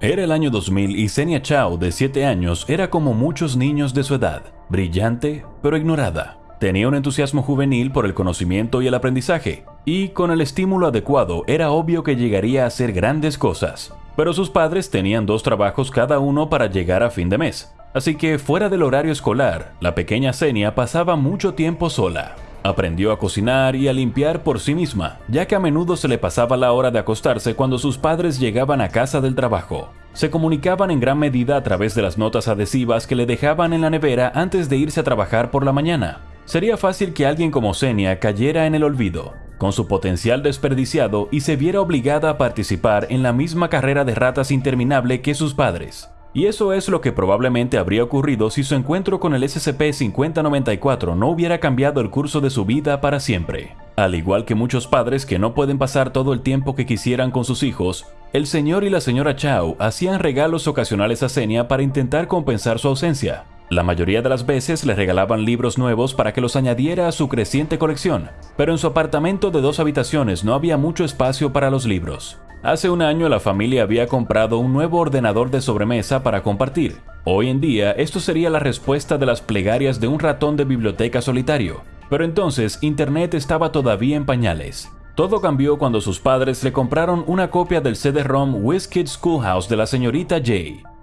Era el año 2000 y Senia Chao, de 7 años, era como muchos niños de su edad, brillante pero ignorada. Tenía un entusiasmo juvenil por el conocimiento y el aprendizaje, y con el estímulo adecuado era obvio que llegaría a hacer grandes cosas. Pero sus padres tenían dos trabajos cada uno para llegar a fin de mes, así que fuera del horario escolar, la pequeña Senia pasaba mucho tiempo sola. Aprendió a cocinar y a limpiar por sí misma, ya que a menudo se le pasaba la hora de acostarse cuando sus padres llegaban a casa del trabajo. Se comunicaban en gran medida a través de las notas adhesivas que le dejaban en la nevera antes de irse a trabajar por la mañana. Sería fácil que alguien como Senia cayera en el olvido, con su potencial desperdiciado y se viera obligada a participar en la misma carrera de ratas interminable que sus padres. Y eso es lo que probablemente habría ocurrido si su encuentro con el SCP-5094 no hubiera cambiado el curso de su vida para siempre. Al igual que muchos padres que no pueden pasar todo el tiempo que quisieran con sus hijos, el señor y la señora Chao hacían regalos ocasionales a Senia para intentar compensar su ausencia. La mayoría de las veces le regalaban libros nuevos para que los añadiera a su creciente colección, pero en su apartamento de dos habitaciones no había mucho espacio para los libros. Hace un año la familia había comprado un nuevo ordenador de sobremesa para compartir. Hoy en día esto sería la respuesta de las plegarias de un ratón de biblioteca solitario. Pero entonces Internet estaba todavía en pañales. Todo cambió cuando sus padres le compraron una copia del CD-ROM WizKid Schoolhouse de la señorita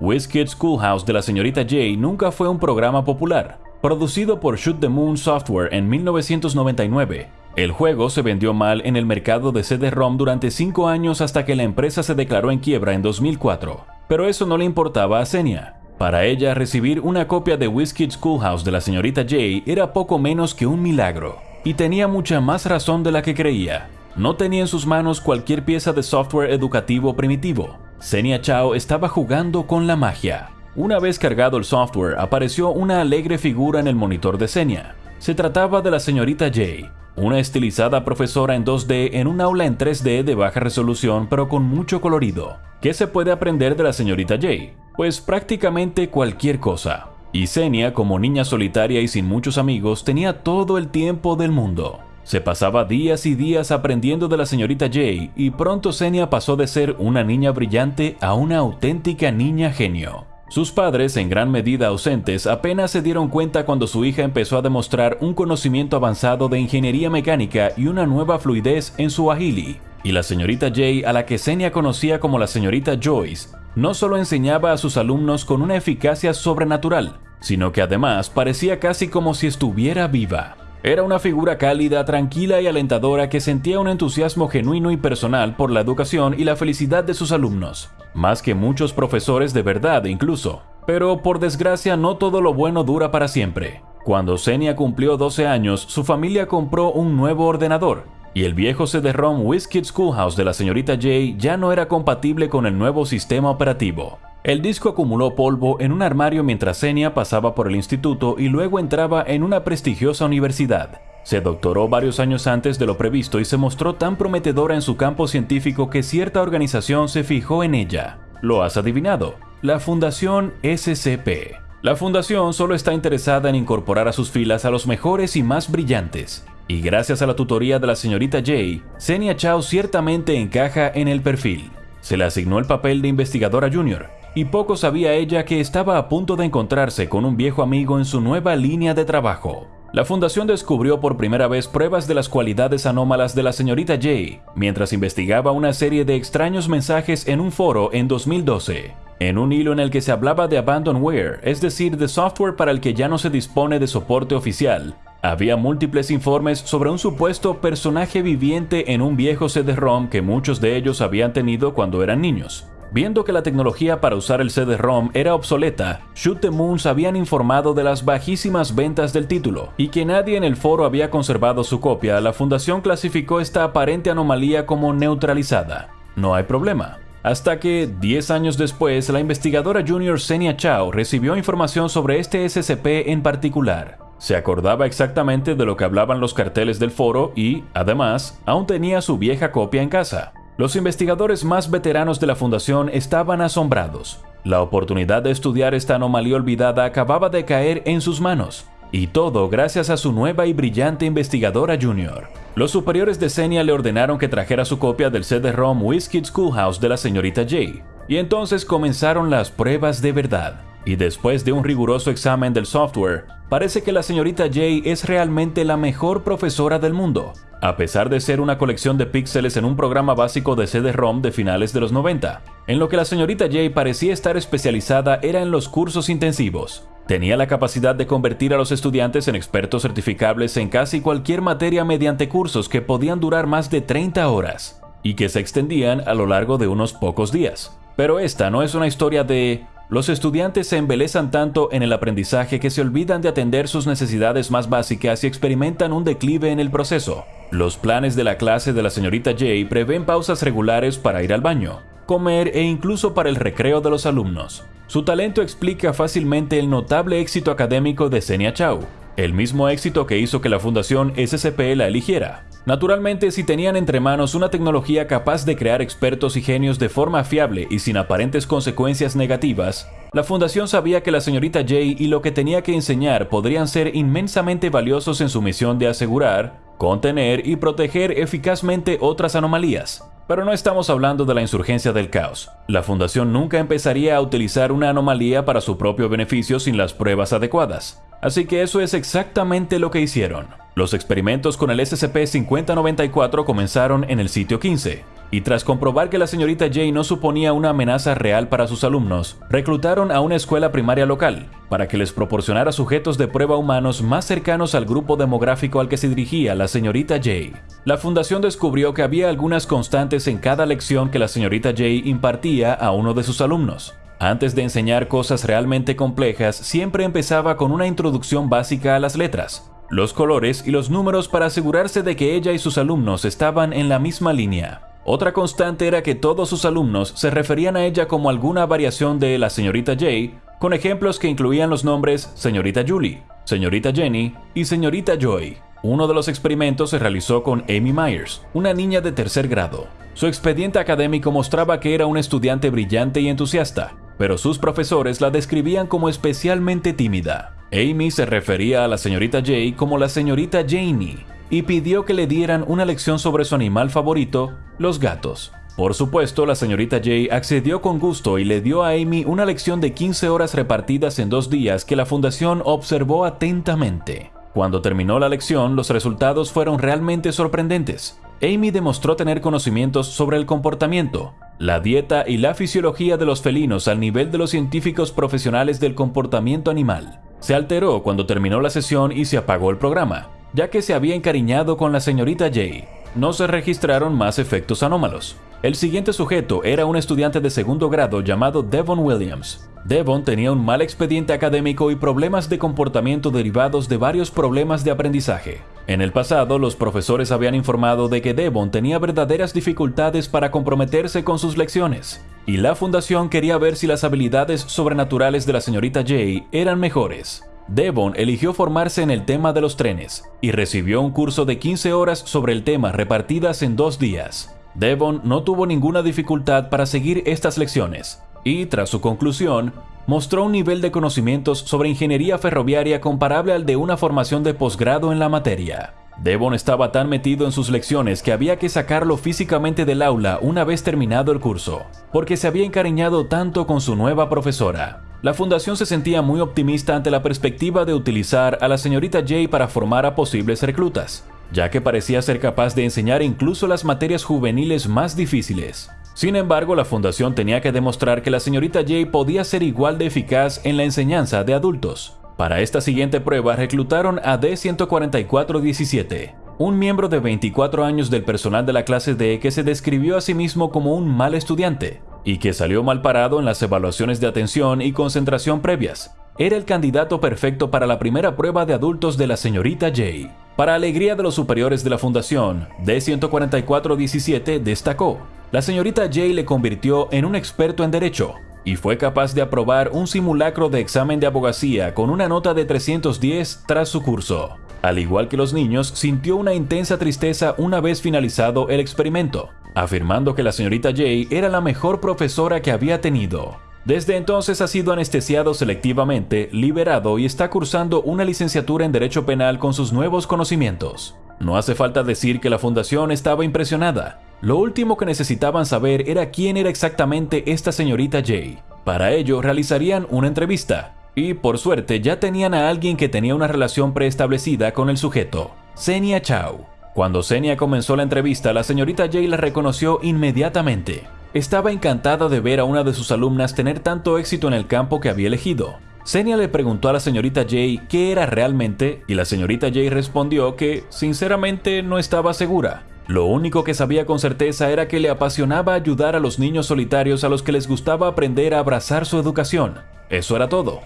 J. WizKid Schoolhouse de la señorita J nunca fue un programa popular. Producido por Shoot the Moon Software en 1999, el juego se vendió mal en el mercado de CD-ROM durante 5 años hasta que la empresa se declaró en quiebra en 2004. Pero eso no le importaba a Senia. Para ella, recibir una copia de WizKid Schoolhouse de la señorita J era poco menos que un milagro. Y tenía mucha más razón de la que creía. No tenía en sus manos cualquier pieza de software educativo primitivo. Senia Chao estaba jugando con la magia. Una vez cargado el software, apareció una alegre figura en el monitor de Senia. Se trataba de la señorita J, una estilizada profesora en 2D en un aula en 3D de baja resolución pero con mucho colorido. ¿Qué se puede aprender de la señorita J? Pues prácticamente cualquier cosa. Y Senia, como niña solitaria y sin muchos amigos, tenía todo el tiempo del mundo. Se pasaba días y días aprendiendo de la señorita J y pronto Senia pasó de ser una niña brillante a una auténtica niña genio. Sus padres, en gran medida ausentes, apenas se dieron cuenta cuando su hija empezó a demostrar un conocimiento avanzado de ingeniería mecánica y una nueva fluidez en su agili. Y la señorita Jay, a la que Senia conocía como la señorita Joyce, no solo enseñaba a sus alumnos con una eficacia sobrenatural, sino que además parecía casi como si estuviera viva. Era una figura cálida, tranquila y alentadora que sentía un entusiasmo genuino y personal por la educación y la felicidad de sus alumnos, más que muchos profesores de verdad incluso. Pero por desgracia no todo lo bueno dura para siempre. Cuando Senia cumplió 12 años, su familia compró un nuevo ordenador, y el viejo CD-ROM WizKid Schoolhouse de la señorita J ya no era compatible con el nuevo sistema operativo. El disco acumuló polvo en un armario mientras Senia pasaba por el instituto y luego entraba en una prestigiosa universidad. Se doctoró varios años antes de lo previsto y se mostró tan prometedora en su campo científico que cierta organización se fijó en ella. Lo has adivinado, la Fundación SCP. La fundación solo está interesada en incorporar a sus filas a los mejores y más brillantes. Y gracias a la tutoría de la señorita J, Senia Chao ciertamente encaja en el perfil. Se le asignó el papel de investigadora junior, y poco sabía ella que estaba a punto de encontrarse con un viejo amigo en su nueva línea de trabajo. La fundación descubrió por primera vez pruebas de las cualidades anómalas de la señorita J mientras investigaba una serie de extraños mensajes en un foro en 2012, en un hilo en el que se hablaba de abandonware, es decir, de software para el que ya no se dispone de soporte oficial. Había múltiples informes sobre un supuesto personaje viviente en un viejo CD-ROM que muchos de ellos habían tenido cuando eran niños. Viendo que la tecnología para usar el CD-ROM era obsoleta, Shoot the Moons habían informado de las bajísimas ventas del título y que nadie en el foro había conservado su copia, la fundación clasificó esta aparente anomalía como neutralizada. No hay problema. Hasta que, 10 años después, la investigadora junior Senia Chao recibió información sobre este SCP en particular. Se acordaba exactamente de lo que hablaban los carteles del foro y, además, aún tenía su vieja copia en casa. Los investigadores más veteranos de la fundación estaban asombrados. La oportunidad de estudiar esta anomalía olvidada acababa de caer en sus manos, y todo gracias a su nueva y brillante investigadora junior. Los superiores de Senia le ordenaron que trajera su copia del CD-ROM WizKid Schoolhouse de la señorita J, Y entonces comenzaron las pruebas de verdad. Y después de un riguroso examen del software, parece que la señorita Jay es realmente la mejor profesora del mundo, a pesar de ser una colección de píxeles en un programa básico de CD-ROM de finales de los 90. En lo que la señorita Jay parecía estar especializada era en los cursos intensivos. Tenía la capacidad de convertir a los estudiantes en expertos certificables en casi cualquier materia mediante cursos que podían durar más de 30 horas y que se extendían a lo largo de unos pocos días. Pero esta no es una historia de los estudiantes se embelezan tanto en el aprendizaje que se olvidan de atender sus necesidades más básicas y experimentan un declive en el proceso. Los planes de la clase de la señorita Jay prevén pausas regulares para ir al baño, comer e incluso para el recreo de los alumnos. Su talento explica fácilmente el notable éxito académico de Senia Chao, el mismo éxito que hizo que la Fundación SCP la eligiera. Naturalmente, si tenían entre manos una tecnología capaz de crear expertos y genios de forma fiable y sin aparentes consecuencias negativas, la fundación sabía que la señorita Jay y lo que tenía que enseñar podrían ser inmensamente valiosos en su misión de asegurar, contener y proteger eficazmente otras anomalías. Pero no estamos hablando de la insurgencia del caos. La fundación nunca empezaría a utilizar una anomalía para su propio beneficio sin las pruebas adecuadas. Así que eso es exactamente lo que hicieron. Los experimentos con el SCP-5094 comenzaron en el sitio 15, y tras comprobar que la señorita Jay no suponía una amenaza real para sus alumnos, reclutaron a una escuela primaria local para que les proporcionara sujetos de prueba humanos más cercanos al grupo demográfico al que se dirigía la señorita Jay. La fundación descubrió que había algunas constantes en cada lección que la señorita Jay impartía a uno de sus alumnos. Antes de enseñar cosas realmente complejas, siempre empezaba con una introducción básica a las letras, los colores y los números para asegurarse de que ella y sus alumnos estaban en la misma línea. Otra constante era que todos sus alumnos se referían a ella como alguna variación de la señorita Jay, con ejemplos que incluían los nombres señorita Julie, señorita Jenny y señorita Joy. Uno de los experimentos se realizó con Amy Myers, una niña de tercer grado. Su expediente académico mostraba que era un estudiante brillante y entusiasta, pero sus profesores la describían como especialmente tímida. Amy se refería a la señorita Jay como la señorita Janie y pidió que le dieran una lección sobre su animal favorito, los gatos. Por supuesto, la señorita Jay accedió con gusto y le dio a Amy una lección de 15 horas repartidas en dos días que la fundación observó atentamente. Cuando terminó la lección, los resultados fueron realmente sorprendentes. Amy demostró tener conocimientos sobre el comportamiento, la dieta y la fisiología de los felinos al nivel de los científicos profesionales del comportamiento animal. Se alteró cuando terminó la sesión y se apagó el programa, ya que se había encariñado con la señorita Jay. No se registraron más efectos anómalos. El siguiente sujeto era un estudiante de segundo grado llamado Devon Williams. Devon tenía un mal expediente académico y problemas de comportamiento derivados de varios problemas de aprendizaje. En el pasado, los profesores habían informado de que Devon tenía verdaderas dificultades para comprometerse con sus lecciones, y la fundación quería ver si las habilidades sobrenaturales de la señorita Jay eran mejores. Devon eligió formarse en el tema de los trenes y recibió un curso de 15 horas sobre el tema repartidas en dos días. Devon no tuvo ninguna dificultad para seguir estas lecciones y, tras su conclusión, mostró un nivel de conocimientos sobre ingeniería ferroviaria comparable al de una formación de posgrado en la materia. Devon estaba tan metido en sus lecciones que había que sacarlo físicamente del aula una vez terminado el curso, porque se había encariñado tanto con su nueva profesora. La fundación se sentía muy optimista ante la perspectiva de utilizar a la señorita Jay para formar a posibles reclutas, ya que parecía ser capaz de enseñar incluso las materias juveniles más difíciles. Sin embargo, la fundación tenía que demostrar que la señorita Jay podía ser igual de eficaz en la enseñanza de adultos. Para esta siguiente prueba reclutaron a D14417, un miembro de 24 años del personal de la clase D que se describió a sí mismo como un mal estudiante y que salió mal parado en las evaluaciones de atención y concentración previas. Era el candidato perfecto para la primera prueba de adultos de la señorita Jay. Para alegría de los superiores de la fundación, D14417 destacó. La señorita Jay le convirtió en un experto en derecho y fue capaz de aprobar un simulacro de examen de abogacía con una nota de 310 tras su curso. Al igual que los niños, sintió una intensa tristeza una vez finalizado el experimento, afirmando que la señorita Jay era la mejor profesora que había tenido. Desde entonces ha sido anestesiado selectivamente, liberado y está cursando una licenciatura en Derecho Penal con sus nuevos conocimientos. No hace falta decir que la fundación estaba impresionada, Lo último que necesitaban saber era quién era exactamente esta señorita Jay. Para ello realizarían una entrevista, y por suerte ya tenían a alguien que tenía una relación preestablecida con el sujeto, Senia Chao. Cuando Senia comenzó la entrevista, la señorita Jay la reconoció inmediatamente. Estaba encantada de ver a una de sus alumnas tener tanto éxito en el campo que había elegido. Senia le preguntó a la señorita Jay qué era realmente y la señorita Jay respondió que, sinceramente, no estaba segura. Lo único que sabía con certeza era que le apasionaba ayudar a los niños solitarios a los que les gustaba aprender a abrazar su educación. Eso era todo.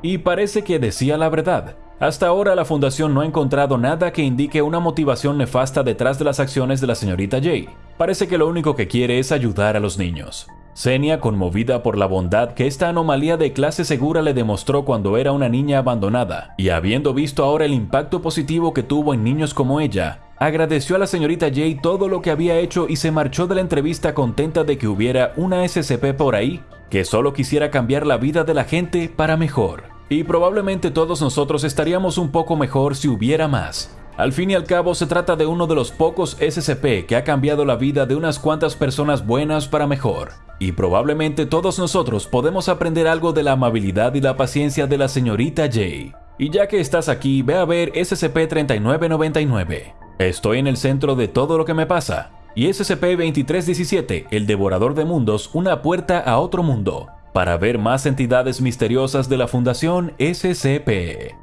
Y parece que decía la verdad. Hasta ahora la fundación no ha encontrado nada que indique una motivación nefasta detrás de las acciones de la señorita Jay. Parece que lo único que quiere es ayudar a los niños. Senia, conmovida por la bondad que esta anomalía de clase segura le demostró cuando era una niña abandonada, y habiendo visto ahora el impacto positivo que tuvo en niños como ella, agradeció a la señorita Jay todo lo que había hecho y se marchó de la entrevista contenta de que hubiera una SCP por ahí que solo quisiera cambiar la vida de la gente para mejor. Y probablemente todos nosotros estaríamos un poco mejor si hubiera más. Al fin y al cabo se trata de uno de los pocos SCP que ha cambiado la vida de unas cuantas personas buenas para mejor. Y probablemente todos nosotros podemos aprender algo de la amabilidad y la paciencia de la señorita Jay. Y ya que estás aquí, ve a ver SCP-3999. Estoy en el centro de todo lo que me pasa. Y SCP-2317, el devorador de mundos, una puerta a otro mundo. Para ver más entidades misteriosas de la Fundación SCP.